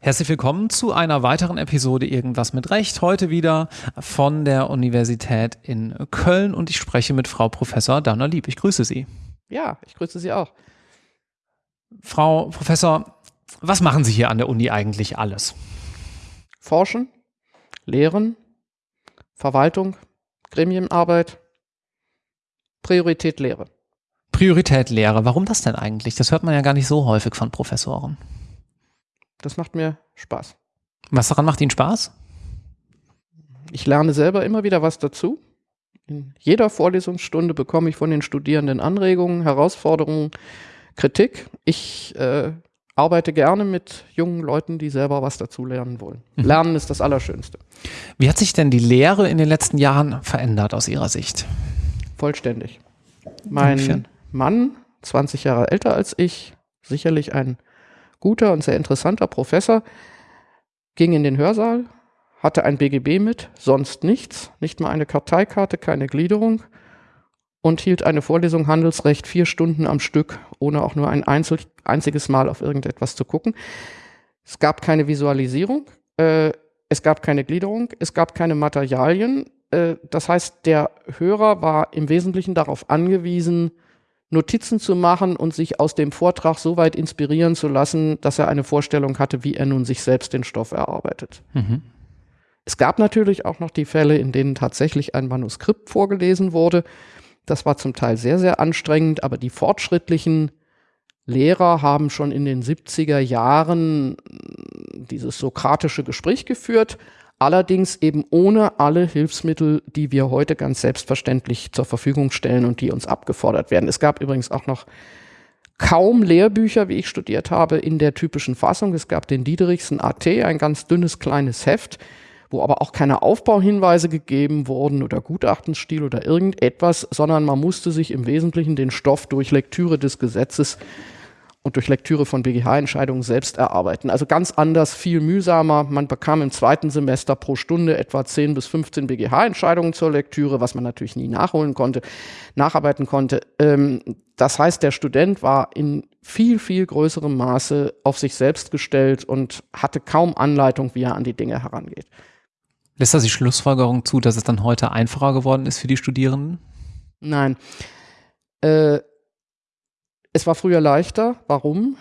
Herzlich willkommen zu einer weiteren Episode Irgendwas mit Recht. Heute wieder von der Universität in Köln und ich spreche mit Frau Professor Dana Lieb. Ich grüße Sie. Ja, ich grüße Sie auch. Frau Professor, was machen Sie hier an der Uni eigentlich alles? Forschen, Lehren, Verwaltung, Gremienarbeit, Priorität Lehre. Priorität Lehre. Warum das denn eigentlich? Das hört man ja gar nicht so häufig von Professoren. Das macht mir Spaß. Was daran macht Ihnen Spaß? Ich lerne selber immer wieder was dazu. In jeder Vorlesungsstunde bekomme ich von den Studierenden Anregungen, Herausforderungen, Kritik. Ich äh, arbeite gerne mit jungen Leuten, die selber was dazu lernen wollen. Mhm. Lernen ist das Allerschönste. Wie hat sich denn die Lehre in den letzten Jahren verändert aus Ihrer Sicht? Vollständig. Mein Inwiefern? Mann, 20 Jahre älter als ich, sicherlich ein guter und sehr interessanter Professor, ging in den Hörsaal, hatte ein BGB mit, sonst nichts, nicht mal eine Karteikarte, keine Gliederung und hielt eine Vorlesung Handelsrecht vier Stunden am Stück, ohne auch nur ein Einzel einziges Mal auf irgendetwas zu gucken. Es gab keine Visualisierung, äh, es gab keine Gliederung, es gab keine Materialien. Äh, das heißt, der Hörer war im Wesentlichen darauf angewiesen, Notizen zu machen und sich aus dem Vortrag so weit inspirieren zu lassen, dass er eine Vorstellung hatte, wie er nun sich selbst den Stoff erarbeitet. Mhm. Es gab natürlich auch noch die Fälle, in denen tatsächlich ein Manuskript vorgelesen wurde. Das war zum Teil sehr, sehr anstrengend, aber die fortschrittlichen Lehrer haben schon in den 70er Jahren dieses sokratische Gespräch geführt allerdings eben ohne alle Hilfsmittel, die wir heute ganz selbstverständlich zur Verfügung stellen und die uns abgefordert werden. Es gab übrigens auch noch kaum Lehrbücher, wie ich studiert habe, in der typischen Fassung. Es gab den Diederichsen AT, ein ganz dünnes kleines Heft, wo aber auch keine Aufbauhinweise gegeben wurden oder Gutachtenstil oder irgendetwas, sondern man musste sich im Wesentlichen den Stoff durch Lektüre des Gesetzes und durch Lektüre von BGH-Entscheidungen selbst erarbeiten. Also ganz anders, viel mühsamer. Man bekam im zweiten Semester pro Stunde etwa 10 bis 15 BGH-Entscheidungen zur Lektüre, was man natürlich nie nachholen konnte, nacharbeiten konnte. Ähm, das heißt, der Student war in viel, viel größerem Maße auf sich selbst gestellt und hatte kaum Anleitung, wie er an die Dinge herangeht. Lässt das die Schlussfolgerung zu, dass es dann heute einfacher geworden ist für die Studierenden? Nein. Äh, es war früher leichter. Warum?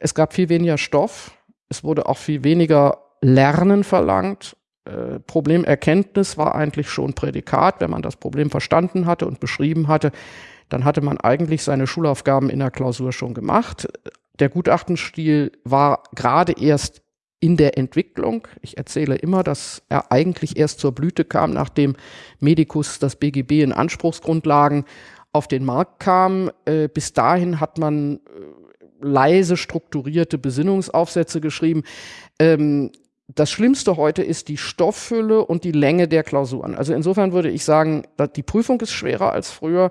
Es gab viel weniger Stoff. Es wurde auch viel weniger Lernen verlangt. Äh, Problemerkenntnis war eigentlich schon Prädikat. Wenn man das Problem verstanden hatte und beschrieben hatte, dann hatte man eigentlich seine Schulaufgaben in der Klausur schon gemacht. Der Gutachtenstil war gerade erst in der Entwicklung. Ich erzähle immer, dass er eigentlich erst zur Blüte kam, nachdem Medicus das BGB in Anspruchsgrundlagen auf den Markt kam. Äh, bis dahin hat man äh, leise strukturierte Besinnungsaufsätze geschrieben. Ähm, das Schlimmste heute ist die Stofffülle und die Länge der Klausuren. Also insofern würde ich sagen, die Prüfung ist schwerer als früher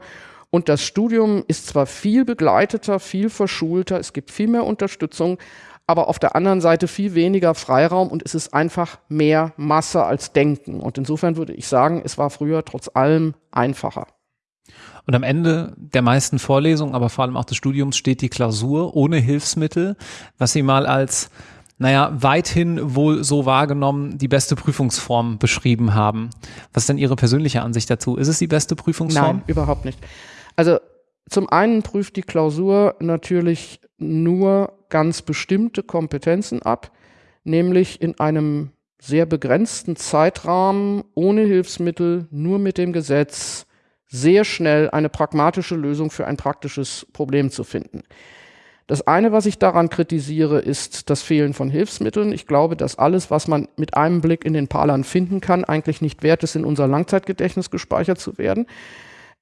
und das Studium ist zwar viel begleiteter, viel verschulter, es gibt viel mehr Unterstützung, aber auf der anderen Seite viel weniger Freiraum und es ist einfach mehr Masse als Denken. Und insofern würde ich sagen, es war früher trotz allem einfacher. Und am Ende der meisten Vorlesungen, aber vor allem auch des Studiums steht die Klausur ohne Hilfsmittel, was Sie mal als naja, weithin wohl so wahrgenommen die beste Prüfungsform beschrieben haben. Was ist denn Ihre persönliche Ansicht dazu? Ist es die beste Prüfungsform? Nein, überhaupt nicht. Also zum einen prüft die Klausur natürlich nur ganz bestimmte Kompetenzen ab, nämlich in einem sehr begrenzten Zeitrahmen, ohne Hilfsmittel, nur mit dem Gesetz, sehr schnell eine pragmatische Lösung für ein praktisches Problem zu finden. Das eine, was ich daran kritisiere, ist das Fehlen von Hilfsmitteln. Ich glaube, dass alles, was man mit einem Blick in den Palan finden kann, eigentlich nicht wert ist, in unser Langzeitgedächtnis gespeichert zu werden.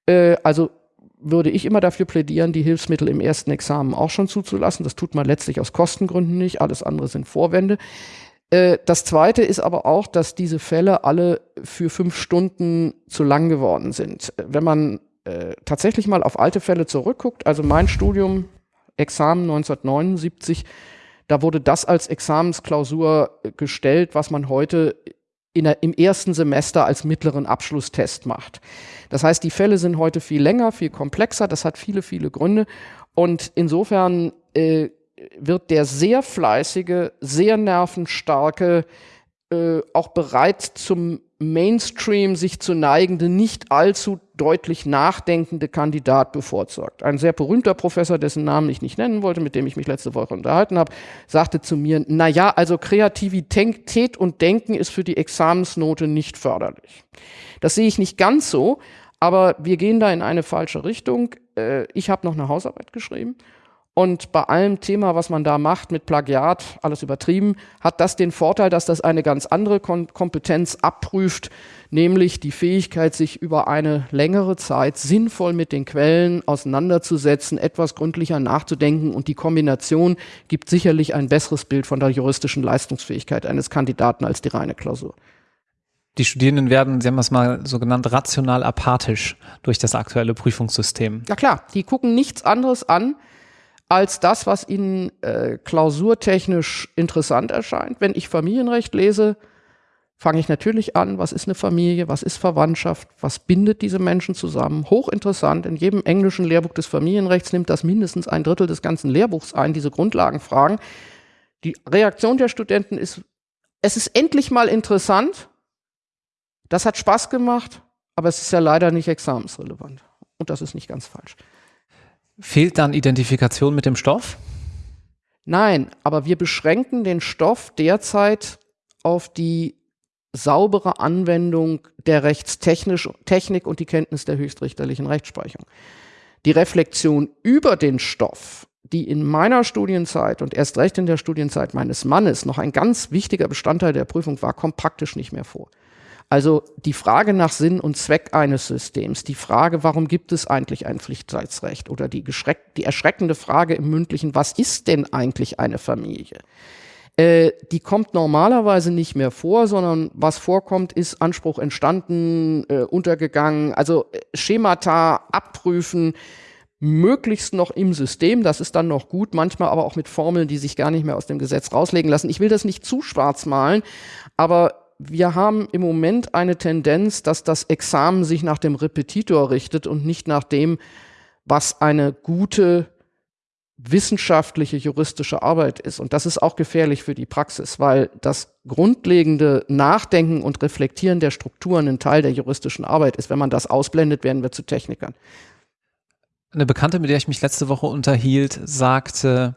Äh, also würde ich immer dafür plädieren, die Hilfsmittel im ersten Examen auch schon zuzulassen. Das tut man letztlich aus Kostengründen nicht. Alles andere sind Vorwände. Äh, das Zweite ist aber auch, dass diese Fälle alle für fünf Stunden zu lang geworden sind. Wenn man äh, tatsächlich mal auf alte Fälle zurückguckt, also mein Studium, Examen 1979, da wurde das als Examensklausur gestellt, was man heute der, im ersten Semester als mittleren Abschlusstest macht. Das heißt, die Fälle sind heute viel länger, viel komplexer. Das hat viele, viele Gründe. Und insofern äh, wird der sehr fleißige, sehr nervenstarke, äh, auch bereit zum Mainstream sich zu neigende, nicht allzu deutlich nachdenkende Kandidat bevorzugt. Ein sehr berühmter Professor, dessen Namen ich nicht nennen wollte, mit dem ich mich letzte Woche unterhalten habe, sagte zu mir, na ja, also Kreativität und Denken ist für die Examensnote nicht förderlich. Das sehe ich nicht ganz so, aber wir gehen da in eine falsche Richtung. Äh, ich habe noch eine Hausarbeit geschrieben und bei allem Thema, was man da macht mit Plagiat, alles übertrieben, hat das den Vorteil, dass das eine ganz andere Kom Kompetenz abprüft, nämlich die Fähigkeit, sich über eine längere Zeit sinnvoll mit den Quellen auseinanderzusetzen, etwas gründlicher nachzudenken und die Kombination gibt sicherlich ein besseres Bild von der juristischen Leistungsfähigkeit eines Kandidaten als die reine Klausur. Die Studierenden werden, Sie haben es mal so genannt, rational apathisch durch das aktuelle Prüfungssystem. Ja klar, die gucken nichts anderes an, als das, was Ihnen äh, klausurtechnisch interessant erscheint. Wenn ich Familienrecht lese, fange ich natürlich an, was ist eine Familie, was ist Verwandtschaft, was bindet diese Menschen zusammen. Hochinteressant, in jedem englischen Lehrbuch des Familienrechts nimmt das mindestens ein Drittel des ganzen Lehrbuchs ein, diese Grundlagenfragen. Die Reaktion der Studenten ist, es ist endlich mal interessant, das hat Spaß gemacht, aber es ist ja leider nicht examensrelevant. Und das ist nicht ganz falsch. Fehlt dann Identifikation mit dem Stoff? Nein, aber wir beschränken den Stoff derzeit auf die saubere Anwendung der Rechtstechnik und die Kenntnis der höchstrichterlichen Rechtsprechung. Die Reflexion über den Stoff, die in meiner Studienzeit und erst recht in der Studienzeit meines Mannes noch ein ganz wichtiger Bestandteil der Prüfung war, kommt praktisch nicht mehr vor. Also die Frage nach Sinn und Zweck eines Systems, die Frage, warum gibt es eigentlich ein Pflichtteilsrecht oder die, die erschreckende Frage im mündlichen, was ist denn eigentlich eine Familie? Äh, die kommt normalerweise nicht mehr vor, sondern was vorkommt, ist Anspruch entstanden, äh, untergegangen, also äh, Schemata abprüfen, möglichst noch im System, das ist dann noch gut, manchmal aber auch mit Formeln, die sich gar nicht mehr aus dem Gesetz rauslegen lassen. Ich will das nicht zu schwarz malen, aber wir haben im Moment eine Tendenz, dass das Examen sich nach dem Repetitor richtet und nicht nach dem, was eine gute wissenschaftliche juristische Arbeit ist. Und das ist auch gefährlich für die Praxis, weil das grundlegende Nachdenken und Reflektieren der Strukturen ein Teil der juristischen Arbeit ist. Wenn man das ausblendet, werden wir zu Technikern. Eine Bekannte, mit der ich mich letzte Woche unterhielt, sagte,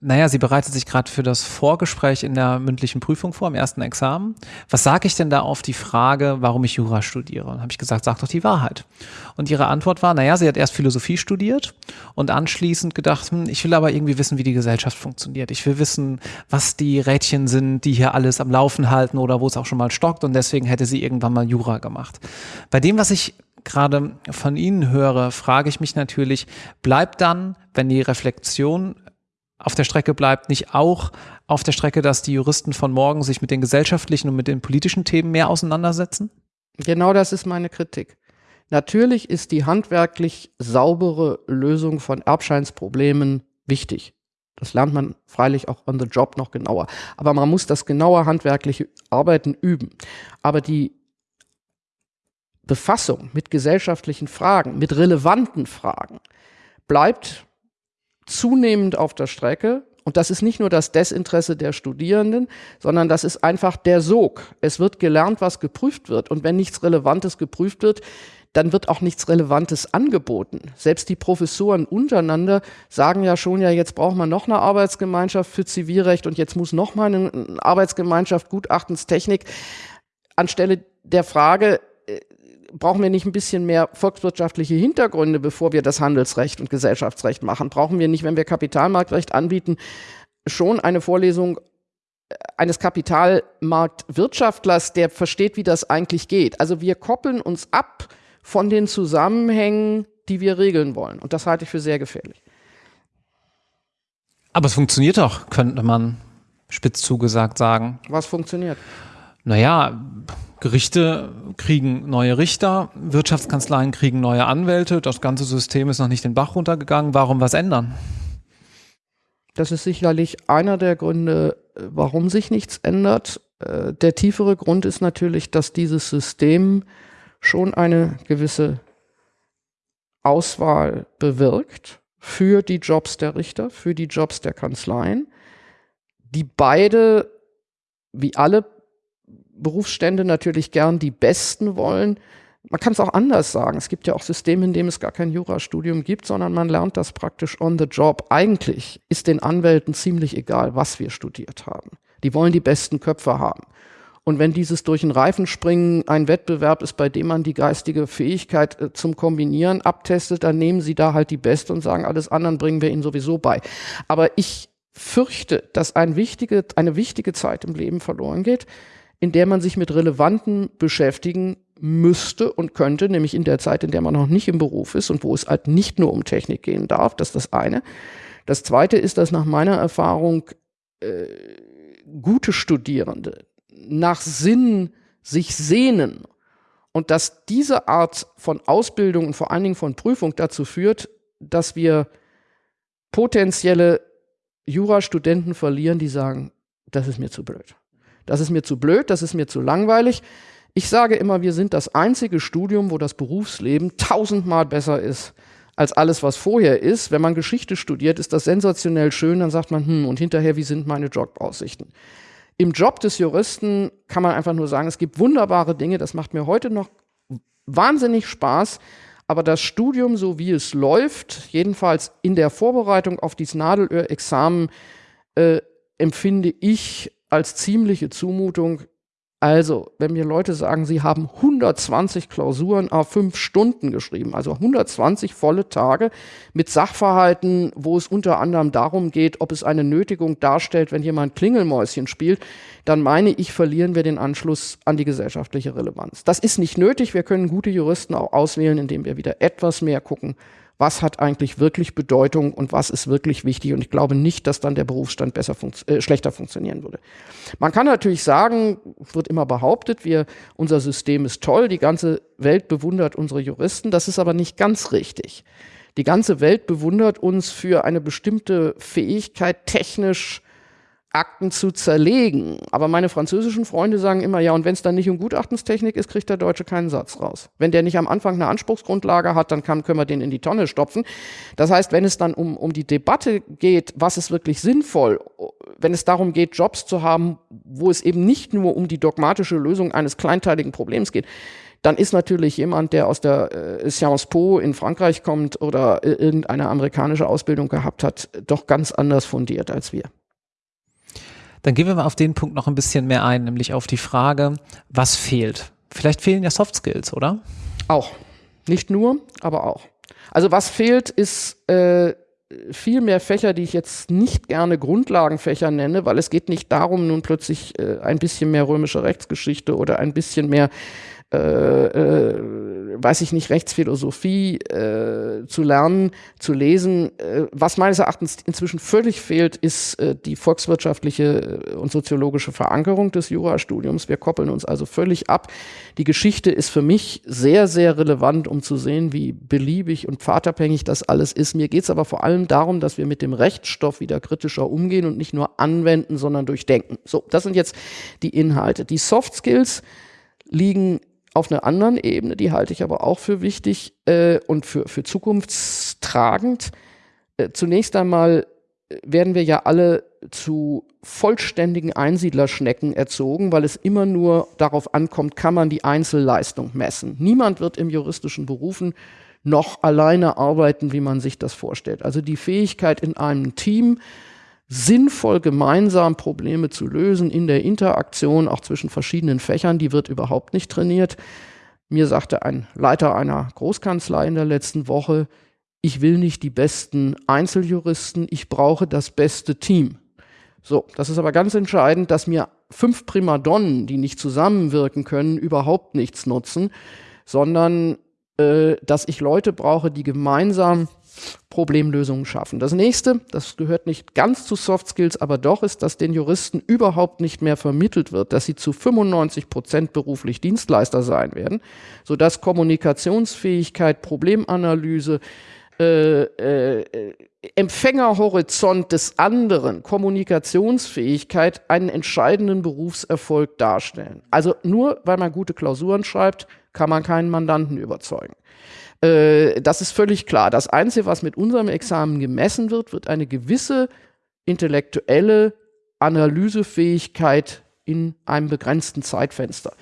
naja, sie bereitet sich gerade für das Vorgespräch in der mündlichen Prüfung vor, im ersten Examen. Was sage ich denn da auf die Frage, warum ich Jura studiere? Und habe ich gesagt, sag doch die Wahrheit. Und ihre Antwort war, naja, sie hat erst Philosophie studiert und anschließend gedacht, hm, ich will aber irgendwie wissen, wie die Gesellschaft funktioniert. Ich will wissen, was die Rädchen sind, die hier alles am Laufen halten oder wo es auch schon mal stockt. Und deswegen hätte sie irgendwann mal Jura gemacht. Bei dem, was ich gerade von Ihnen höre, frage ich mich natürlich, bleibt dann, wenn die Reflexion auf der Strecke bleibt, nicht auch auf der Strecke, dass die Juristen von morgen sich mit den gesellschaftlichen und mit den politischen Themen mehr auseinandersetzen? Genau das ist meine Kritik. Natürlich ist die handwerklich saubere Lösung von Erbscheinsproblemen wichtig. Das lernt man freilich auch on the job noch genauer. Aber man muss das genaue handwerkliche Arbeiten üben. Aber die Befassung mit gesellschaftlichen Fragen, mit relevanten Fragen, bleibt zunehmend auf der Strecke. Und das ist nicht nur das Desinteresse der Studierenden, sondern das ist einfach der Sog. Es wird gelernt, was geprüft wird. Und wenn nichts Relevantes geprüft wird, dann wird auch nichts Relevantes angeboten. Selbst die Professoren untereinander sagen ja schon, ja, jetzt braucht man noch eine Arbeitsgemeinschaft für Zivilrecht und jetzt muss noch mal eine Arbeitsgemeinschaft Gutachtenstechnik. Anstelle der Frage, brauchen wir nicht ein bisschen mehr volkswirtschaftliche Hintergründe, bevor wir das Handelsrecht und Gesellschaftsrecht machen? Brauchen wir nicht, wenn wir Kapitalmarktrecht anbieten, schon eine Vorlesung äh, eines Kapitalmarktwirtschaftlers, der versteht, wie das eigentlich geht? Also wir koppeln uns ab von den Zusammenhängen, die wir regeln wollen. Und das halte ich für sehr gefährlich. Aber es funktioniert doch, könnte man spitz zugesagt sagen. Was funktioniert? Naja, Gerichte kriegen neue Richter, Wirtschaftskanzleien kriegen neue Anwälte, das ganze System ist noch nicht den Bach runtergegangen. Warum was ändern? Das ist sicherlich einer der Gründe, warum sich nichts ändert. Äh, der tiefere Grund ist natürlich, dass dieses System schon eine gewisse Auswahl bewirkt für die Jobs der Richter, für die Jobs der Kanzleien, die beide, wie alle Berufsstände, natürlich gern die Besten wollen. Man kann es auch anders sagen. Es gibt ja auch Systeme, in denen es gar kein Jurastudium gibt, sondern man lernt das praktisch on the job. Eigentlich ist den Anwälten ziemlich egal, was wir studiert haben. Die wollen die besten Köpfe haben. Und wenn dieses durch den Reifen springen ein Wettbewerb ist, bei dem man die geistige Fähigkeit äh, zum Kombinieren abtestet, dann nehmen sie da halt die Beste und sagen, alles anderen bringen wir ihnen sowieso bei. Aber ich fürchte, dass ein wichtige, eine wichtige Zeit im Leben verloren geht, in der man sich mit Relevanten beschäftigen müsste und könnte, nämlich in der Zeit, in der man noch nicht im Beruf ist und wo es halt nicht nur um Technik gehen darf. Das ist das eine. Das zweite ist, dass nach meiner Erfahrung äh, gute Studierende nach Sinn sich sehnen und dass diese Art von Ausbildung und vor allen Dingen von Prüfung dazu führt, dass wir potenzielle Jurastudenten verlieren, die sagen, das ist mir zu blöd. Das ist mir zu blöd, das ist mir zu langweilig. Ich sage immer, wir sind das einzige Studium, wo das Berufsleben tausendmal besser ist als alles, was vorher ist. Wenn man Geschichte studiert, ist das sensationell schön, dann sagt man, hm, und hinterher, wie sind meine Jobaussichten? im Job des Juristen kann man einfach nur sagen, es gibt wunderbare Dinge, das macht mir heute noch wahnsinnig Spaß. Aber das Studium, so wie es läuft, jedenfalls in der Vorbereitung auf dieses Nadelöhr-Examen, äh, empfinde ich als ziemliche Zumutung. Also, wenn mir Leute sagen, sie haben 120 Klausuren auf fünf Stunden geschrieben, also 120 volle Tage mit Sachverhalten, wo es unter anderem darum geht, ob es eine Nötigung darstellt, wenn jemand Klingelmäuschen spielt, dann meine ich, verlieren wir den Anschluss an die gesellschaftliche Relevanz. Das ist nicht nötig. Wir können gute Juristen auch auswählen, indem wir wieder etwas mehr gucken, was hat eigentlich wirklich Bedeutung und was ist wirklich wichtig. Und ich glaube nicht, dass dann der Berufsstand besser funkt äh, schlechter funktionieren würde. Man kann natürlich sagen, wird immer behauptet, wir, unser System ist toll, die ganze Welt bewundert unsere Juristen. Das ist aber nicht ganz richtig. Die ganze Welt bewundert uns für eine bestimmte Fähigkeit, technisch Akten zu zerlegen. Aber meine französischen Freunde sagen immer, ja, und wenn es dann nicht um Gutachtenstechnik ist, kriegt der Deutsche keinen Satz raus. Wenn der nicht am Anfang eine Anspruchsgrundlage hat, dann kann, können wir den in die Tonne stopfen. Das heißt, wenn es dann um, um die Debatte geht, was ist wirklich sinnvoll, wenn es darum geht, Jobs zu haben, wo es eben nicht nur um die dogmatische Lösung eines kleinteiligen Problems geht, dann ist natürlich jemand, der aus der äh, Sciences Po in Frankreich kommt oder äh, irgendeine amerikanische Ausbildung gehabt hat, doch ganz anders fundiert als wir. Dann gehen wir mal auf den Punkt noch ein bisschen mehr ein, nämlich auf die Frage, was fehlt? Vielleicht fehlen ja Soft Skills, oder? Auch. Nicht nur, aber auch. Also was fehlt, ist äh, viel mehr Fächer, die ich jetzt nicht gerne Grundlagenfächer nenne, weil es geht nicht darum, nun plötzlich äh, ein bisschen mehr römische Rechtsgeschichte oder ein bisschen mehr äh, äh, weiß ich nicht, Rechtsphilosophie äh, zu lernen, zu lesen. Äh, was meines Erachtens inzwischen völlig fehlt, ist äh, die volkswirtschaftliche äh, und soziologische Verankerung des Jurastudiums. Wir koppeln uns also völlig ab. Die Geschichte ist für mich sehr, sehr relevant, um zu sehen, wie beliebig und pfadabhängig das alles ist. Mir geht es aber vor allem darum, dass wir mit dem Rechtsstoff wieder kritischer umgehen und nicht nur anwenden, sondern durchdenken. So, das sind jetzt die Inhalte. Die Soft Skills liegen auf einer anderen Ebene, die halte ich aber auch für wichtig äh, und für, für zukunftstragend. Äh, zunächst einmal äh, werden wir ja alle zu vollständigen Einsiedlerschnecken erzogen, weil es immer nur darauf ankommt, kann man die Einzelleistung messen. Niemand wird im juristischen Berufen noch alleine arbeiten, wie man sich das vorstellt. Also die Fähigkeit in einem Team, sinnvoll gemeinsam Probleme zu lösen in der Interaktion auch zwischen verschiedenen Fächern, die wird überhaupt nicht trainiert. Mir sagte ein Leiter einer Großkanzlei in der letzten Woche, ich will nicht die besten Einzeljuristen, ich brauche das beste Team. So, das ist aber ganz entscheidend, dass mir fünf Primadonnen, die nicht zusammenwirken können, überhaupt nichts nutzen, sondern äh, dass ich Leute brauche, die gemeinsam Problemlösungen schaffen. Das nächste, das gehört nicht ganz zu Soft Skills, aber doch ist, dass den Juristen überhaupt nicht mehr vermittelt wird, dass sie zu 95 Prozent beruflich Dienstleister sein werden, sodass Kommunikationsfähigkeit, Problemanalyse, äh, äh, Empfängerhorizont des anderen, Kommunikationsfähigkeit, einen entscheidenden Berufserfolg darstellen. Also nur weil man gute Klausuren schreibt, kann man keinen Mandanten überzeugen. Äh, das ist völlig klar. Das Einzige, was mit unserem Examen gemessen wird, wird eine gewisse intellektuelle Analysefähigkeit in einem begrenzten Zeitfenster.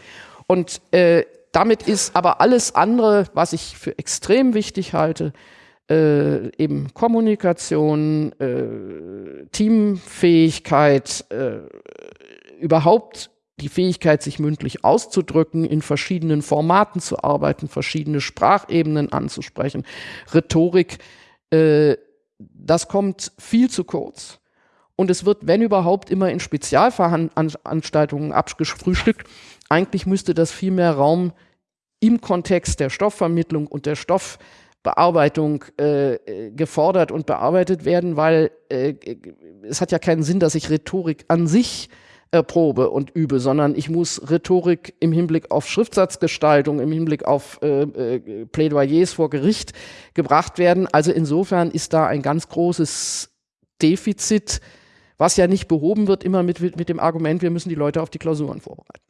Und äh, damit ist aber alles andere, was ich für extrem wichtig halte, äh, eben Kommunikation, äh, Teamfähigkeit, äh, überhaupt die Fähigkeit, sich mündlich auszudrücken, in verschiedenen Formaten zu arbeiten, verschiedene Sprachebenen anzusprechen, Rhetorik, äh, das kommt viel zu kurz. Und es wird, wenn überhaupt, immer in Spezialveranstaltungen abgefrühstückt. Eigentlich müsste das viel mehr Raum im Kontext der Stoffvermittlung und der Stoffbearbeitung äh, gefordert und bearbeitet werden, weil äh, es hat ja keinen Sinn, dass ich Rhetorik an sich erprobe und übe, sondern ich muss Rhetorik im Hinblick auf Schriftsatzgestaltung, im Hinblick auf äh, äh, Plädoyers vor Gericht gebracht werden. Also insofern ist da ein ganz großes Defizit was ja nicht behoben wird, immer mit, mit dem Argument, wir müssen die Leute auf die Klausuren vorbereiten.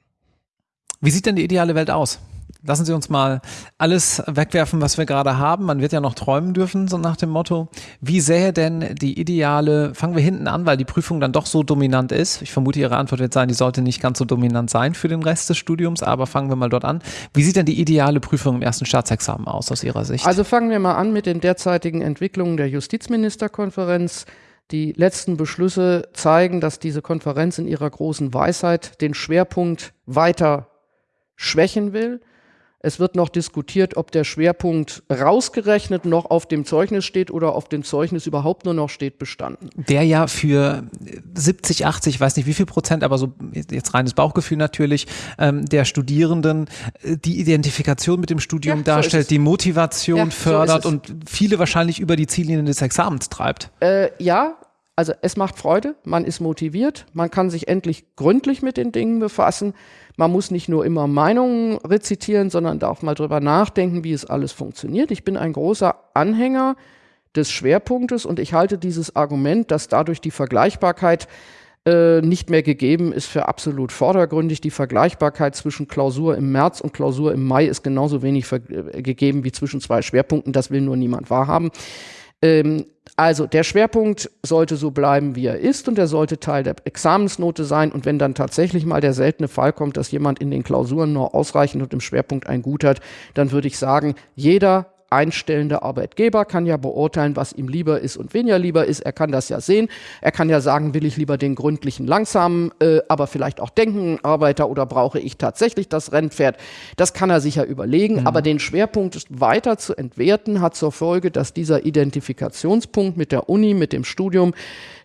Wie sieht denn die ideale Welt aus? Lassen Sie uns mal alles wegwerfen, was wir gerade haben. Man wird ja noch träumen dürfen, so nach dem Motto. Wie sähe denn die ideale, fangen wir hinten an, weil die Prüfung dann doch so dominant ist. Ich vermute, Ihre Antwort wird sein, die sollte nicht ganz so dominant sein für den Rest des Studiums, aber fangen wir mal dort an. Wie sieht denn die ideale Prüfung im ersten Staatsexamen aus, aus Ihrer Sicht? Also fangen wir mal an mit den derzeitigen Entwicklungen der Justizministerkonferenz. Die letzten Beschlüsse zeigen, dass diese Konferenz in ihrer großen Weisheit den Schwerpunkt weiter schwächen will. Es wird noch diskutiert, ob der Schwerpunkt rausgerechnet noch auf dem Zeugnis steht oder auf dem Zeugnis überhaupt nur noch steht bestanden. Der ja für 70, 80, weiß nicht wie viel Prozent, aber so jetzt reines Bauchgefühl natürlich, ähm, der Studierenden äh, die Identifikation mit dem Studium ja, darstellt, so die Motivation ja, fördert so und viele wahrscheinlich über die Ziellinien des Examens treibt. Äh, ja, also es macht Freude, man ist motiviert, man kann sich endlich gründlich mit den Dingen befassen. Man muss nicht nur immer Meinungen rezitieren, sondern darf mal drüber nachdenken, wie es alles funktioniert. Ich bin ein großer Anhänger des Schwerpunktes und ich halte dieses Argument, dass dadurch die Vergleichbarkeit äh, nicht mehr gegeben ist, für absolut vordergründig. Die Vergleichbarkeit zwischen Klausur im März und Klausur im Mai ist genauso wenig äh, gegeben wie zwischen zwei Schwerpunkten. Das will nur niemand wahrhaben. Ähm, also der Schwerpunkt sollte so bleiben, wie er ist und er sollte Teil der Examensnote sein. Und wenn dann tatsächlich mal der seltene Fall kommt, dass jemand in den Klausuren nur ausreichend und im Schwerpunkt ein Gut hat, dann würde ich sagen, jeder einstellende Arbeitgeber kann ja beurteilen, was ihm lieber ist und weniger lieber ist. Er kann das ja sehen. Er kann ja sagen, will ich lieber den gründlichen, langsamen, äh, aber vielleicht auch denken Arbeiter oder brauche ich tatsächlich das Rennpferd? Das kann er sich ja überlegen. Mhm. Aber den Schwerpunkt weiter zu entwerten, hat zur Folge, dass dieser Identifikationspunkt mit der Uni, mit dem Studium,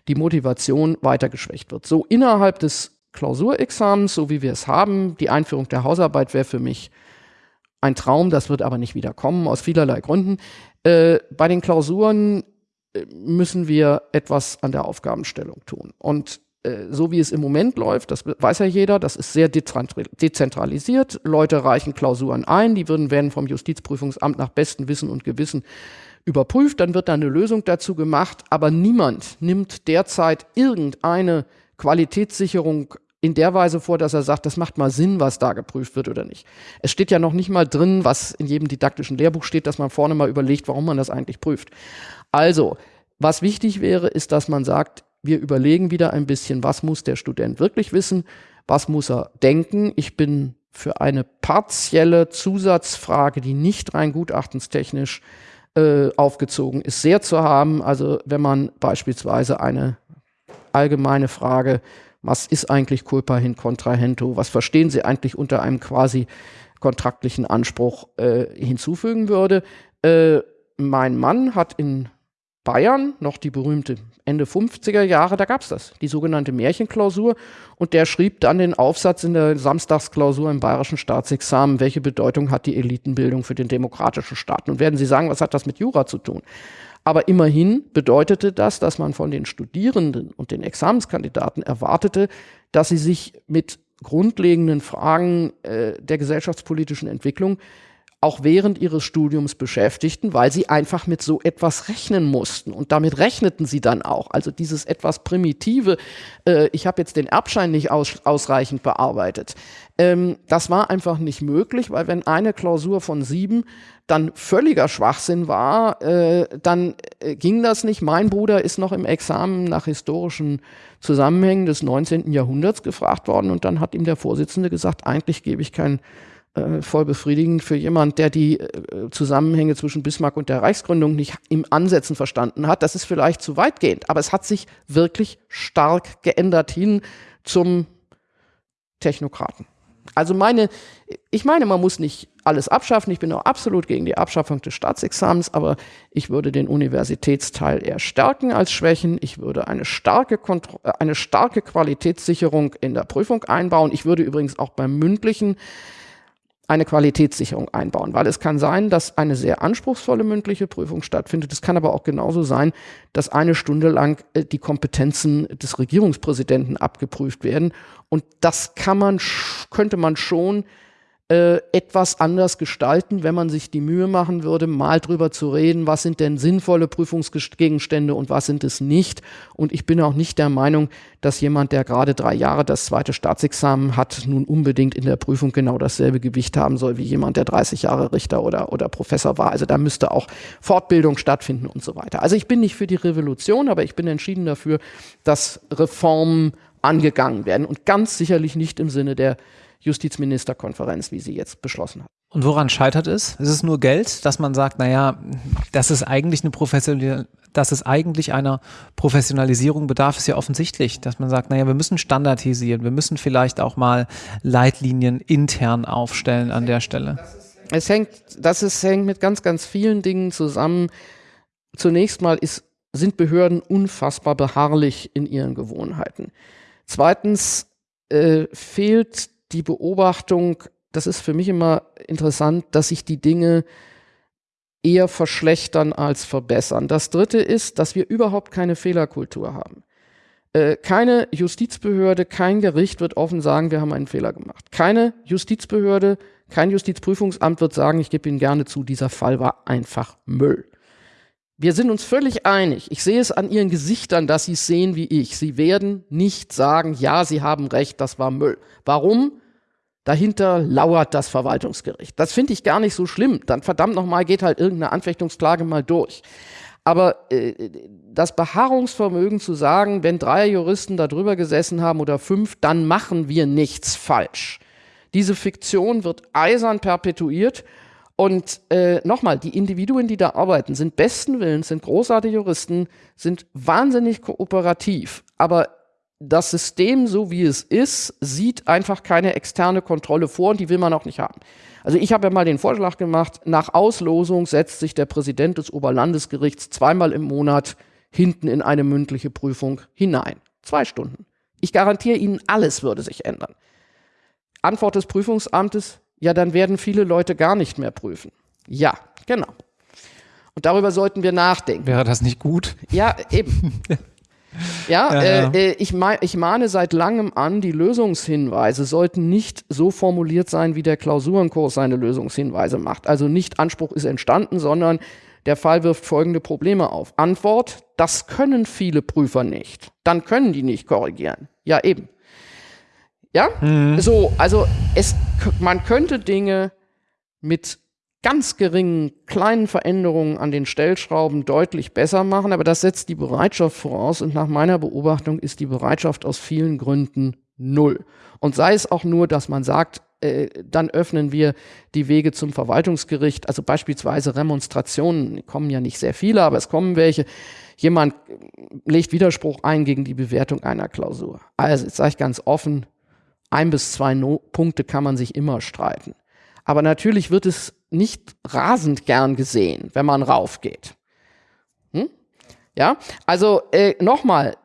die Motivation weiter geschwächt wird. So innerhalb des Klausurexamens, so wie wir es haben, die Einführung der Hausarbeit wäre für mich ein Traum, das wird aber nicht wieder kommen, aus vielerlei Gründen. Äh, bei den Klausuren äh, müssen wir etwas an der Aufgabenstellung tun. Und äh, so wie es im Moment läuft, das weiß ja jeder, das ist sehr dezentralisiert. Leute reichen Klausuren ein, die würden, werden vom Justizprüfungsamt nach bestem Wissen und Gewissen überprüft, dann wird da eine Lösung dazu gemacht, aber niemand nimmt derzeit irgendeine Qualitätssicherung in der Weise vor, dass er sagt, das macht mal Sinn, was da geprüft wird oder nicht. Es steht ja noch nicht mal drin, was in jedem didaktischen Lehrbuch steht, dass man vorne mal überlegt, warum man das eigentlich prüft. Also, was wichtig wäre, ist, dass man sagt, wir überlegen wieder ein bisschen, was muss der Student wirklich wissen, was muss er denken. Ich bin für eine partielle Zusatzfrage, die nicht rein gutachtenstechnisch äh, aufgezogen ist, sehr zu haben. Also wenn man beispielsweise eine allgemeine Frage was ist eigentlich culpa hin contrahento, was verstehen Sie eigentlich unter einem quasi kontraktlichen Anspruch äh, hinzufügen würde. Äh, mein Mann hat in Bayern noch die berühmte Ende 50er Jahre, da gab es das, die sogenannte Märchenklausur. Und der schrieb dann den Aufsatz in der Samstagsklausur im bayerischen Staatsexamen, welche Bedeutung hat die Elitenbildung für den demokratischen Staat. Nun werden Sie sagen, was hat das mit Jura zu tun? Aber immerhin bedeutete das, dass man von den Studierenden und den Examenskandidaten erwartete, dass sie sich mit grundlegenden Fragen äh, der gesellschaftspolitischen Entwicklung auch während ihres Studiums beschäftigten, weil sie einfach mit so etwas rechnen mussten. Und damit rechneten sie dann auch. Also dieses etwas primitive, äh, ich habe jetzt den Erbschein nicht aus, ausreichend bearbeitet. Ähm, das war einfach nicht möglich, weil wenn eine Klausur von sieben dann völliger Schwachsinn war, äh, dann äh, ging das nicht. Mein Bruder ist noch im Examen nach historischen Zusammenhängen des 19. Jahrhunderts gefragt worden und dann hat ihm der Vorsitzende gesagt, eigentlich gebe ich kein äh, voll befriedigend für jemand, der die äh, Zusammenhänge zwischen Bismarck und der Reichsgründung nicht im Ansätzen verstanden hat. Das ist vielleicht zu weitgehend, aber es hat sich wirklich stark geändert hin zum Technokraten. Also meine, ich meine, man muss nicht alles abschaffen. Ich bin auch absolut gegen die Abschaffung des Staatsexamens, aber ich würde den Universitätsteil eher stärken als schwächen. Ich würde eine starke, Kontro eine starke Qualitätssicherung in der Prüfung einbauen. Ich würde übrigens auch beim mündlichen eine Qualitätssicherung einbauen, weil es kann sein, dass eine sehr anspruchsvolle mündliche Prüfung stattfindet. Es kann aber auch genauso sein, dass eine Stunde lang äh, die Kompetenzen des Regierungspräsidenten abgeprüft werden. Und das kann man, könnte man schon äh, etwas anders gestalten, wenn man sich die Mühe machen würde, mal drüber zu reden, was sind denn sinnvolle Prüfungsgegenstände und was sind es nicht. Und ich bin auch nicht der Meinung, dass jemand, der gerade drei Jahre das zweite Staatsexamen hat, nun unbedingt in der Prüfung genau dasselbe Gewicht haben soll wie jemand, der 30 Jahre Richter oder, oder Professor war. Also da müsste auch Fortbildung stattfinden und so weiter. Also ich bin nicht für die Revolution, aber ich bin entschieden dafür, dass Reformen angegangen werden und ganz sicherlich nicht im Sinne der Justizministerkonferenz, wie sie jetzt beschlossen hat. Und woran scheitert es? Ist es nur Geld, dass man sagt, naja, das ist eigentlich eine professionelle, dass es eigentlich einer Professionalisierung bedarf, ist ja offensichtlich, dass man sagt, naja, wir müssen standardisieren, wir müssen vielleicht auch mal Leitlinien intern aufstellen an der Stelle. Es hängt, das ist, hängt mit ganz, ganz vielen Dingen zusammen. Zunächst mal ist, sind Behörden unfassbar beharrlich in ihren Gewohnheiten. Zweitens äh, fehlt die Beobachtung, das ist für mich immer interessant, dass sich die Dinge eher verschlechtern als verbessern. Das Dritte ist, dass wir überhaupt keine Fehlerkultur haben. Äh, keine Justizbehörde, kein Gericht wird offen sagen, wir haben einen Fehler gemacht. Keine Justizbehörde, kein Justizprüfungsamt wird sagen, ich gebe Ihnen gerne zu, dieser Fall war einfach Müll. Wir sind uns völlig einig. Ich sehe es an Ihren Gesichtern, dass Sie es sehen wie ich. Sie werden nicht sagen, ja, Sie haben recht, das war Müll. Warum? Dahinter lauert das Verwaltungsgericht. Das finde ich gar nicht so schlimm. Dann verdammt nochmal geht halt irgendeine Anfechtungsklage mal durch. Aber äh, das Beharrungsvermögen zu sagen, wenn drei Juristen da drüber gesessen haben oder fünf, dann machen wir nichts falsch. Diese Fiktion wird eisern perpetuiert. Und äh, nochmal, die Individuen, die da arbeiten, sind besten Willens, sind großartige Juristen, sind wahnsinnig kooperativ. Aber das System, so wie es ist, sieht einfach keine externe Kontrolle vor und die will man auch nicht haben. Also ich habe ja mal den Vorschlag gemacht, nach Auslosung setzt sich der Präsident des Oberlandesgerichts zweimal im Monat hinten in eine mündliche Prüfung hinein. Zwei Stunden. Ich garantiere Ihnen, alles würde sich ändern. Antwort des Prüfungsamtes, ja, dann werden viele Leute gar nicht mehr prüfen. Ja, genau. Und darüber sollten wir nachdenken. Wäre das nicht gut? Ja, eben. Ja, ja, ja. Äh, äh ich, ich mahne seit langem an, die Lösungshinweise sollten nicht so formuliert sein, wie der Klausurenkurs seine Lösungshinweise macht. Also nicht Anspruch ist entstanden, sondern der Fall wirft folgende Probleme auf. Antwort, das können viele Prüfer nicht. Dann können die nicht korrigieren. Ja, eben. Ja, mhm. so, also es, man könnte Dinge mit ganz geringen kleinen Veränderungen an den Stellschrauben deutlich besser machen, aber das setzt die Bereitschaft voraus und nach meiner Beobachtung ist die Bereitschaft aus vielen Gründen null. Und sei es auch nur, dass man sagt, äh, dann öffnen wir die Wege zum Verwaltungsgericht, also beispielsweise Remonstrationen, kommen ja nicht sehr viele, aber es kommen welche. Jemand legt Widerspruch ein gegen die Bewertung einer Klausur. Also, jetzt sage ich ganz offen, ein bis zwei no Punkte kann man sich immer streiten. Aber natürlich wird es nicht rasend gern gesehen, wenn man raufgeht. Hm? Ja, also äh, nochmal,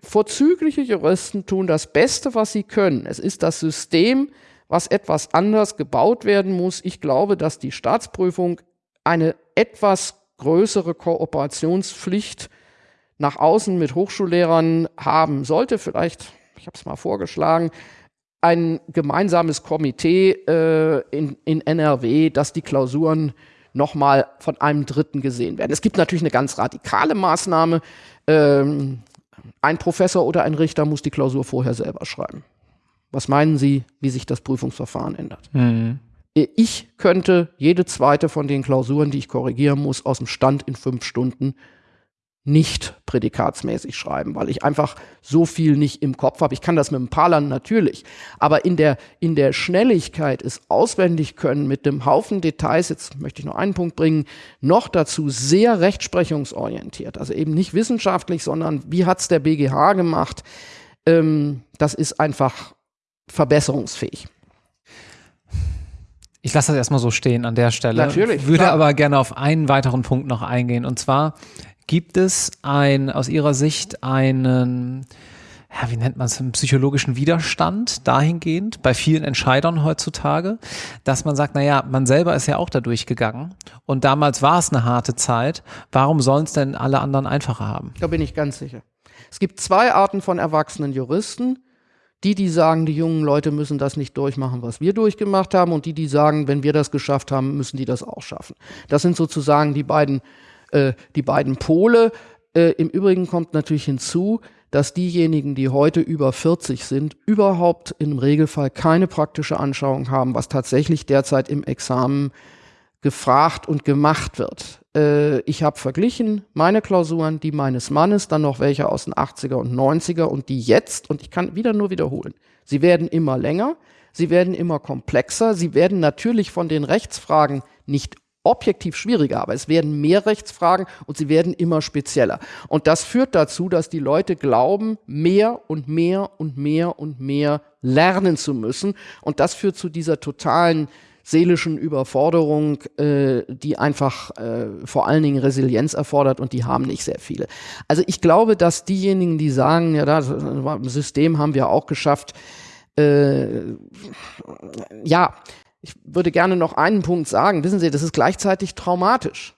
vorzügliche Juristen tun das Beste, was sie können. Es ist das System, was etwas anders gebaut werden muss. Ich glaube, dass die Staatsprüfung eine etwas größere Kooperationspflicht nach außen mit Hochschullehrern haben sollte. Vielleicht, ich habe es mal vorgeschlagen, ein gemeinsames Komitee äh, in, in NRW, dass die Klausuren nochmal von einem Dritten gesehen werden. Es gibt natürlich eine ganz radikale Maßnahme. Ähm, ein Professor oder ein Richter muss die Klausur vorher selber schreiben. Was meinen Sie, wie sich das Prüfungsverfahren ändert? Mhm. Ich könnte jede zweite von den Klausuren, die ich korrigieren muss, aus dem Stand in fünf Stunden nicht prädikatsmäßig schreiben, weil ich einfach so viel nicht im Kopf habe. Ich kann das mit ein paar Land natürlich, aber in der, in der Schnelligkeit es auswendig können mit dem Haufen Details, jetzt möchte ich noch einen Punkt bringen, noch dazu sehr rechtsprechungsorientiert, also eben nicht wissenschaftlich, sondern wie hat's der BGH gemacht, ähm, das ist einfach verbesserungsfähig. Ich lasse das erstmal so stehen an der Stelle. Natürlich. Würde klar. aber gerne auf einen weiteren Punkt noch eingehen. Und zwar Gibt es ein, aus Ihrer Sicht einen, ja, wie nennt man es, einen psychologischen Widerstand dahingehend bei vielen Entscheidern heutzutage, dass man sagt, naja, man selber ist ja auch da durchgegangen und damals war es eine harte Zeit. Warum sollen es denn alle anderen einfacher haben? Da bin ich ganz sicher. Es gibt zwei Arten von erwachsenen Juristen. Die, die sagen, die jungen Leute müssen das nicht durchmachen, was wir durchgemacht haben, und die, die sagen, wenn wir das geschafft haben, müssen die das auch schaffen. Das sind sozusagen die beiden äh, die beiden Pole. Äh, Im Übrigen kommt natürlich hinzu, dass diejenigen, die heute über 40 sind, überhaupt im Regelfall keine praktische Anschauung haben, was tatsächlich derzeit im Examen gefragt und gemacht wird. Äh, ich habe verglichen meine Klausuren, die meines Mannes, dann noch welche aus den 80er und 90er und die jetzt, und ich kann wieder nur wiederholen, sie werden immer länger, sie werden immer komplexer, sie werden natürlich von den Rechtsfragen nicht objektiv schwieriger, aber es werden mehr Rechtsfragen und sie werden immer spezieller. Und das führt dazu, dass die Leute glauben, mehr und mehr und mehr und mehr lernen zu müssen. Und das führt zu dieser totalen seelischen Überforderung, äh, die einfach äh, vor allen Dingen Resilienz erfordert und die haben nicht sehr viele. Also ich glaube, dass diejenigen, die sagen, ja, das System haben wir auch geschafft, äh, ja, ich würde gerne noch einen Punkt sagen. Wissen Sie, das ist gleichzeitig traumatisch.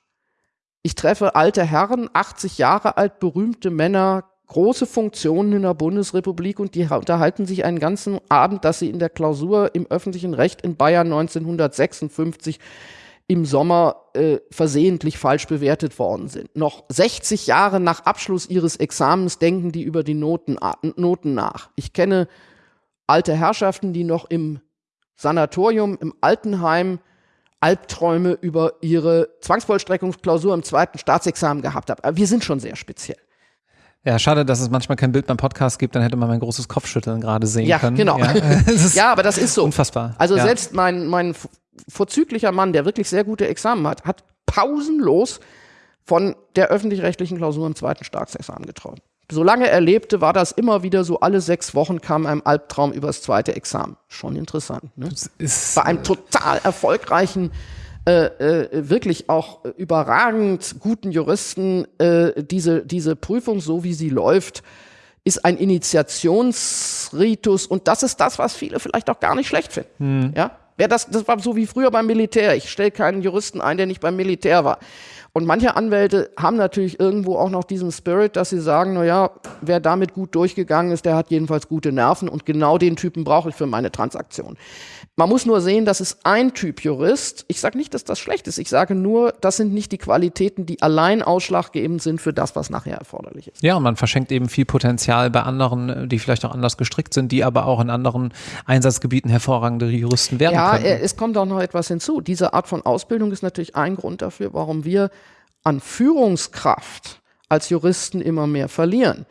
Ich treffe alte Herren, 80 Jahre alt, berühmte Männer, große Funktionen in der Bundesrepublik und die unterhalten sich einen ganzen Abend, dass sie in der Klausur im öffentlichen Recht in Bayern 1956 im Sommer äh, versehentlich falsch bewertet worden sind. Noch 60 Jahre nach Abschluss ihres Examens denken die über die Noten, Noten nach. Ich kenne alte Herrschaften, die noch im Sanatorium im Altenheim Albträume über ihre Zwangsvollstreckungsklausur im zweiten Staatsexamen gehabt haben. Aber wir sind schon sehr speziell. Ja, schade, dass es manchmal kein Bild beim Podcast gibt, dann hätte man mein großes Kopfschütteln gerade sehen ja, können. Genau. Ja, ja, aber das ist so. Unfassbar. Also ja. selbst mein, mein vorzüglicher Mann, der wirklich sehr gute Examen hat, hat pausenlos von der öffentlich-rechtlichen Klausur im zweiten Staatsexamen geträumt solange er lebte, war das immer wieder so, alle sechs Wochen kam ein Albtraum übers zweite Examen. Schon interessant. Ne? Bei einem total erfolgreichen, äh, äh, wirklich auch überragend guten Juristen, äh, diese, diese Prüfung, so wie sie läuft, ist ein Initiationsritus und das ist das, was viele vielleicht auch gar nicht schlecht finden. Hm. Ja? Wer das, das war so wie früher beim Militär. Ich stelle keinen Juristen ein, der nicht beim Militär war. Und manche Anwälte haben natürlich irgendwo auch noch diesen Spirit, dass sie sagen, na ja, wer damit gut durchgegangen ist, der hat jedenfalls gute Nerven und genau den Typen brauche ich für meine Transaktion. Man muss nur sehen, das ist ein Typ Jurist. Ich sage nicht, dass das schlecht ist. Ich sage nur, das sind nicht die Qualitäten, die allein ausschlaggebend sind für das, was nachher erforderlich ist. Ja, und man verschenkt eben viel Potenzial bei anderen, die vielleicht auch anders gestrickt sind, die aber auch in anderen Einsatzgebieten hervorragende Juristen werden ja, können. Ja, es kommt auch noch etwas hinzu. Diese Art von Ausbildung ist natürlich ein Grund dafür, warum wir an Führungskraft als Juristen immer mehr verlieren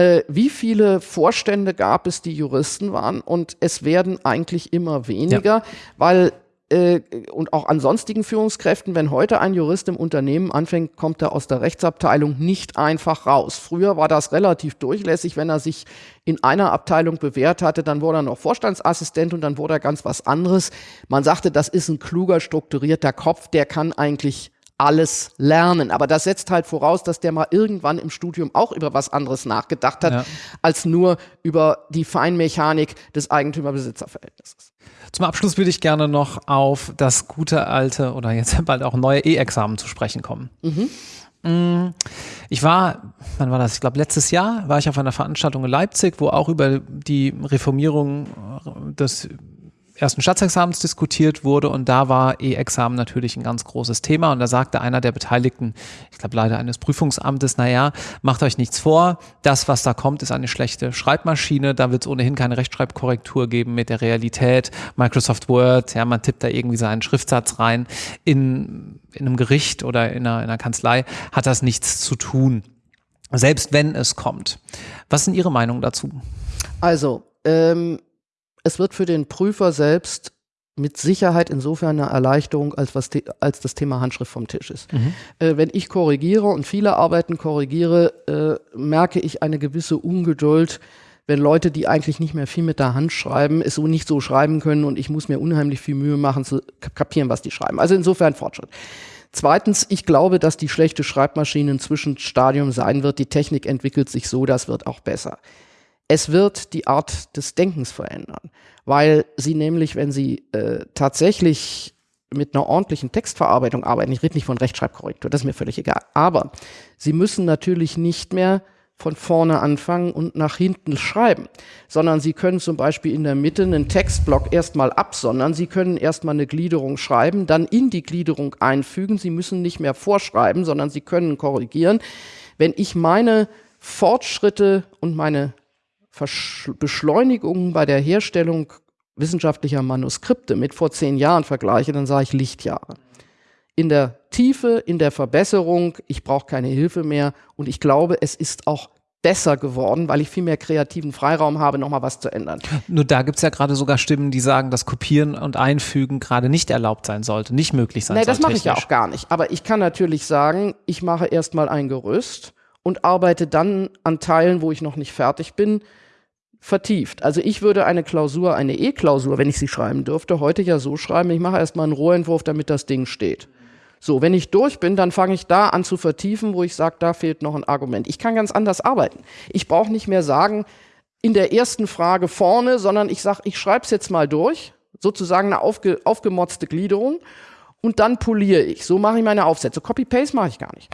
äh, wie viele Vorstände gab es, die Juristen waren und es werden eigentlich immer weniger, ja. weil äh, und auch an sonstigen Führungskräften, wenn heute ein Jurist im Unternehmen anfängt, kommt er aus der Rechtsabteilung nicht einfach raus. Früher war das relativ durchlässig, wenn er sich in einer Abteilung bewährt hatte, dann wurde er noch Vorstandsassistent und dann wurde er ganz was anderes. Man sagte, das ist ein kluger, strukturierter Kopf, der kann eigentlich alles lernen. Aber das setzt halt voraus, dass der mal irgendwann im Studium auch über was anderes nachgedacht hat, ja. als nur über die Feinmechanik des Eigentümer-Besitzer-Verhältnisses. Zum Abschluss würde ich gerne noch auf das gute alte oder jetzt bald auch neue E-Examen zu sprechen kommen. Mhm. Mm, ich war, wann war das? Ich glaube, letztes Jahr war ich auf einer Veranstaltung in Leipzig, wo auch über die Reformierung des ersten Staatsexamens diskutiert wurde und da war E-Examen natürlich ein ganz großes Thema und da sagte einer der Beteiligten, ich glaube leider eines Prüfungsamtes, naja, macht euch nichts vor, das, was da kommt, ist eine schlechte Schreibmaschine, da wird es ohnehin keine Rechtschreibkorrektur geben mit der Realität, Microsoft Word, ja, man tippt da irgendwie seinen Schriftsatz rein, in, in einem Gericht oder in einer, in einer Kanzlei hat das nichts zu tun, selbst wenn es kommt. Was sind Ihre Meinungen dazu? Also, ähm, es wird für den Prüfer selbst mit Sicherheit insofern eine Erleichterung, als, was als das Thema Handschrift vom Tisch ist. Mhm. Äh, wenn ich korrigiere und viele Arbeiten korrigiere, äh, merke ich eine gewisse Ungeduld, wenn Leute, die eigentlich nicht mehr viel mit der Hand schreiben, es so nicht so schreiben können und ich muss mir unheimlich viel Mühe machen zu kapieren, was die schreiben. Also insofern Fortschritt. Zweitens, ich glaube, dass die schlechte Schreibmaschine ein Zwischenstadium sein wird. Die Technik entwickelt sich so, das wird auch besser es wird die Art des Denkens verändern, weil sie nämlich, wenn sie äh, tatsächlich mit einer ordentlichen Textverarbeitung arbeiten, ich rede nicht von Rechtschreibkorrektur, das ist mir völlig egal, aber sie müssen natürlich nicht mehr von vorne anfangen und nach hinten schreiben, sondern Sie können zum Beispiel in der Mitte einen Textblock erstmal absondern, Sie können erstmal eine Gliederung schreiben, dann in die Gliederung einfügen, Sie müssen nicht mehr vorschreiben, sondern Sie können korrigieren. Wenn ich meine Fortschritte und meine Versch Beschleunigungen bei der Herstellung wissenschaftlicher Manuskripte mit vor zehn Jahren vergleiche, dann sage ich Lichtjahre. In der Tiefe, in der Verbesserung, ich brauche keine Hilfe mehr und ich glaube, es ist auch besser geworden, weil ich viel mehr kreativen Freiraum habe, nochmal was zu ändern. Nur da gibt es ja gerade sogar Stimmen, die sagen, dass Kopieren und Einfügen gerade nicht erlaubt sein sollte, nicht möglich sein nee, soll. Nee, das mache ich ja auch gar nicht. Aber ich kann natürlich sagen, ich mache erstmal ein Gerüst und arbeite dann an Teilen, wo ich noch nicht fertig bin, vertieft. Also ich würde eine Klausur, eine E-Klausur, wenn ich sie schreiben dürfte, heute ja so schreiben, ich mache erstmal einen Rohentwurf, damit das Ding steht. So, wenn ich durch bin, dann fange ich da an zu vertiefen, wo ich sage, da fehlt noch ein Argument. Ich kann ganz anders arbeiten. Ich brauche nicht mehr sagen, in der ersten Frage vorne, sondern ich sage, ich schreibe es jetzt mal durch, sozusagen eine aufge, aufgemotzte Gliederung und dann poliere ich. So mache ich meine Aufsätze. Copy-Paste mache ich gar nicht.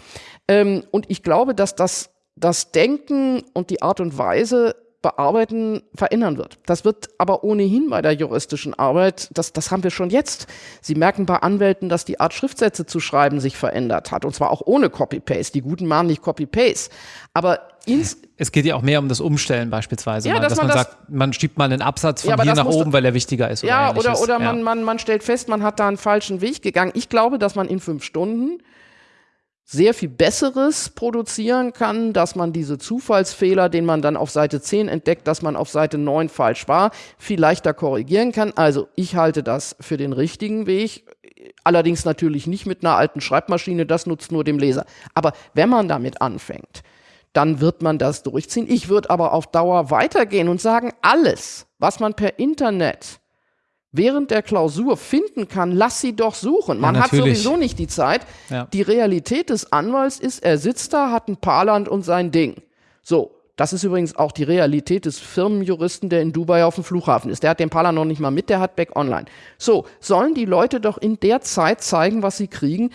Ähm, und ich glaube, dass das, das Denken und die Art und Weise, Bearbeiten verändern wird. Das wird aber ohnehin bei der juristischen Arbeit, das, das haben wir schon jetzt. Sie merken bei Anwälten, dass die Art Schriftsätze zu schreiben sich verändert hat. Und zwar auch ohne Copy-Paste. Die Guten machen nicht Copy-Paste. Aber ins es geht ja auch mehr um das Umstellen beispielsweise, ja, mal, dass, dass, man, das, sagt, man schiebt mal einen Absatz von ja, hier nach oben, weil er wichtiger ist. Oder ja, oder, oder ja. Man, man, man stellt fest, man hat da einen falschen Weg gegangen. Ich glaube, dass man in fünf Stunden sehr viel Besseres produzieren kann, dass man diese Zufallsfehler, den man dann auf Seite 10 entdeckt, dass man auf Seite 9 falsch war, viel leichter korrigieren kann. Also ich halte das für den richtigen Weg. Allerdings natürlich nicht mit einer alten Schreibmaschine, das nutzt nur dem Leser. Aber wenn man damit anfängt, dann wird man das durchziehen. Ich würde aber auf Dauer weitergehen und sagen, alles, was man per Internet während der Klausur finden kann, lass sie doch suchen. Man ja, hat sowieso nicht die Zeit. Ja. Die Realität des Anwalts ist, er sitzt da, hat ein Paarland und sein Ding. So. Das ist übrigens auch die Realität des Firmenjuristen, der in Dubai auf dem Flughafen ist. Der hat den Paarland noch nicht mal mit, der hat Back Online. So, sollen die Leute doch in der Zeit zeigen, was sie kriegen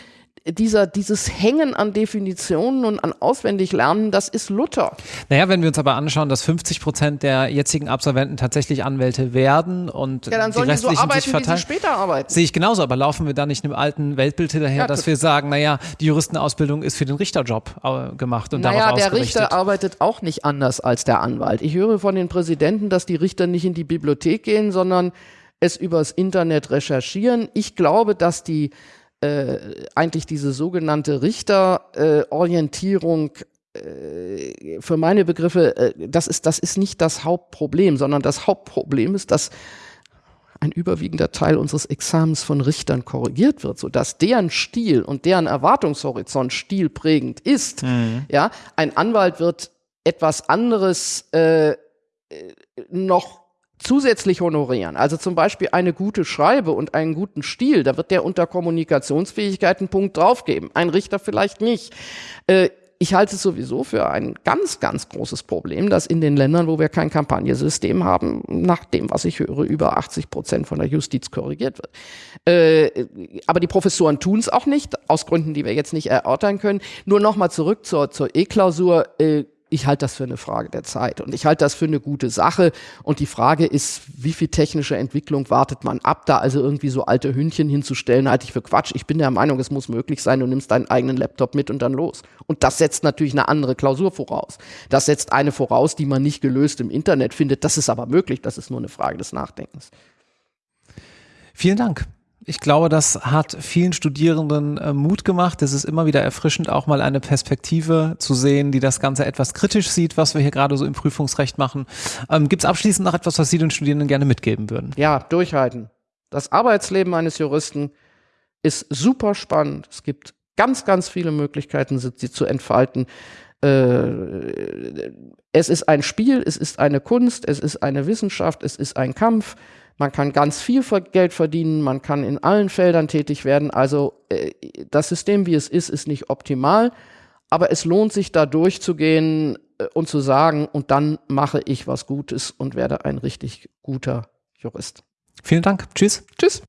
dieser, dieses Hängen an Definitionen und an Auswendiglernen, das ist Luther. Naja, wenn wir uns aber anschauen, dass 50 Prozent der jetzigen Absolventen tatsächlich Anwälte werden und ja, dann sollen die, restlichen die so arbeiten, sich verteilen, wie sie später arbeiten. Sehe ich genauso, aber laufen wir da nicht einem alten Weltbild hinterher, ja, dass wir sagen, naja, die Juristenausbildung ist für den Richterjob äh, gemacht und naja, darauf der Richter arbeitet auch nicht anders als der Anwalt. Ich höre von den Präsidenten, dass die Richter nicht in die Bibliothek gehen, sondern es übers Internet recherchieren. Ich glaube, dass die äh, eigentlich diese sogenannte Richterorientierung äh, für meine Begriffe, äh, das, ist, das ist nicht das Hauptproblem, sondern das Hauptproblem ist, dass ein überwiegender Teil unseres Examens von Richtern korrigiert wird, sodass deren Stil und deren Erwartungshorizont stilprägend ist. Mhm. Ja, ein Anwalt wird etwas anderes äh, noch zusätzlich honorieren. Also zum Beispiel eine gute Schreibe und einen guten Stil, da wird der unter Kommunikationsfähigkeit einen Punkt draufgeben. Ein Richter vielleicht nicht. Äh, ich halte es sowieso für ein ganz, ganz großes Problem, dass in den Ländern, wo wir kein Kampagnesystem haben, nach dem, was ich höre, über 80 Prozent von der Justiz korrigiert wird. Äh, aber die Professoren tun es auch nicht, aus Gründen, die wir jetzt nicht erörtern können. Nur nochmal zurück zur, zur E-Klausur. Äh, ich halte das für eine Frage der Zeit und ich halte das für eine gute Sache. Und die Frage ist, wie viel technische Entwicklung wartet man ab? Da also irgendwie so alte Hündchen hinzustellen, halte ich für Quatsch. Ich bin der Meinung, es muss möglich sein, du nimmst deinen eigenen Laptop mit und dann los. Und das setzt natürlich eine andere Klausur voraus. Das setzt eine voraus, die man nicht gelöst im Internet findet. Das ist aber möglich, das ist nur eine Frage des Nachdenkens. Vielen Dank. Ich glaube, das hat vielen Studierenden äh, Mut gemacht. Es ist immer wieder erfrischend, auch mal eine Perspektive zu sehen, die das Ganze etwas kritisch sieht, was wir hier gerade so im Prüfungsrecht machen. Ähm, Gibt es abschließend noch etwas, was Sie den Studierenden gerne mitgeben würden? Ja, durchhalten. Das Arbeitsleben eines Juristen ist super spannend. Es gibt ganz, ganz viele Möglichkeiten, sie zu entfalten. Äh, es ist ein Spiel, es ist eine Kunst, es ist eine Wissenschaft, es ist ein Kampf. Man kann ganz viel Geld verdienen, man kann in allen Feldern tätig werden. Also äh, das System, wie es ist, ist nicht optimal, aber es lohnt sich da durchzugehen äh, und zu sagen, und dann mache ich was Gutes und werde ein richtig guter Jurist. Vielen Dank. Tschüss. Tschüss.